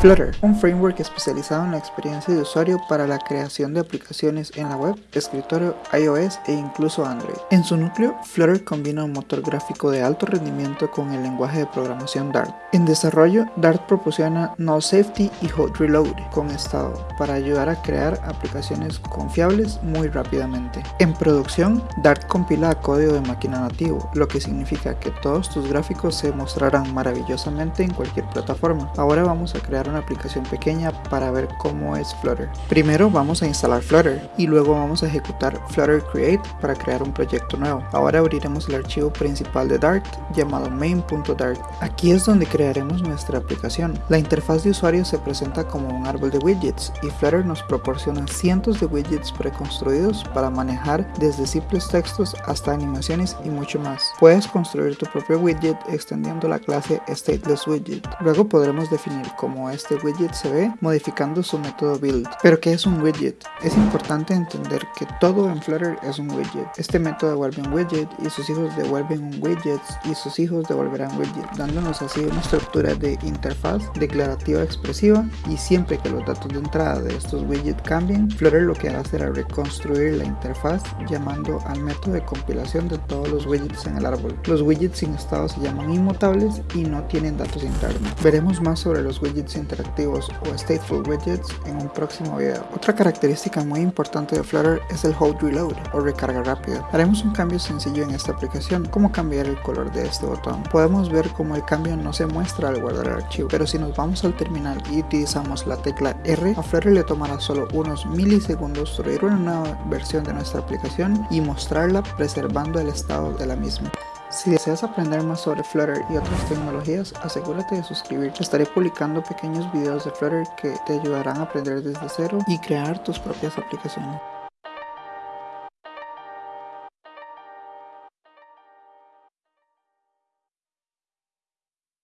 Flutter, un framework especializado en la experiencia de usuario para la creación de aplicaciones en la web, escritorio, iOS e incluso Android. En su núcleo, Flutter combina un motor gráfico de alto rendimiento con el lenguaje de programación Dart. En desarrollo, Dart proporciona null safety y hot reload con estado para ayudar a crear aplicaciones confiables muy rápidamente. En producción, Dart compila código de máquina nativo, lo que significa que todos tus gráficos se mostrarán maravillosamente en cualquier plataforma. Ahora vamos a crear una aplicación pequeña para ver cómo es Flutter. Primero vamos a instalar Flutter y luego vamos a ejecutar Flutter Create para crear un proyecto nuevo. Ahora abriremos el archivo principal de Dart llamado main.dart. Aquí es donde crearemos nuestra aplicación. La interfaz de usuario se presenta como un árbol de widgets y Flutter nos proporciona cientos de widgets preconstruidos para manejar desde simples textos hasta animaciones y mucho más. Puedes construir tu propio widget extendiendo la clase statelessWidget. Luego podremos definir cómo es este widget se ve modificando su método build. Pero ¿qué es un widget? Es importante entender que todo en Flutter es un widget. Este método devuelve un widget y sus hijos devuelven un widget y sus hijos devolverán widget, dándonos así una estructura de interfaz declarativa expresiva y siempre que los datos de entrada de estos widgets cambien, Flutter lo que hará será reconstruir la interfaz llamando al método de compilación de todos los widgets en el árbol. Los widgets sin estado se llaman inmutables y no tienen datos internos. Veremos más sobre los widgets interactivos o stateful widgets en un próximo video. Otra característica muy importante de Flutter es el Hold Reload o recarga rápida. Haremos un cambio sencillo en esta aplicación, como cambiar el color de este botón. Podemos ver cómo el cambio no se muestra al guardar el archivo, pero si nos vamos al terminal y utilizamos la tecla R, a Flutter le tomará solo unos milisegundos subir una nueva versión de nuestra aplicación y mostrarla preservando el estado de la misma. Si deseas aprender más sobre Flutter y otras tecnologías, asegúrate de suscribirte. Estaré publicando pequeños videos de Flutter que te ayudarán a aprender desde cero y crear tus propias aplicaciones.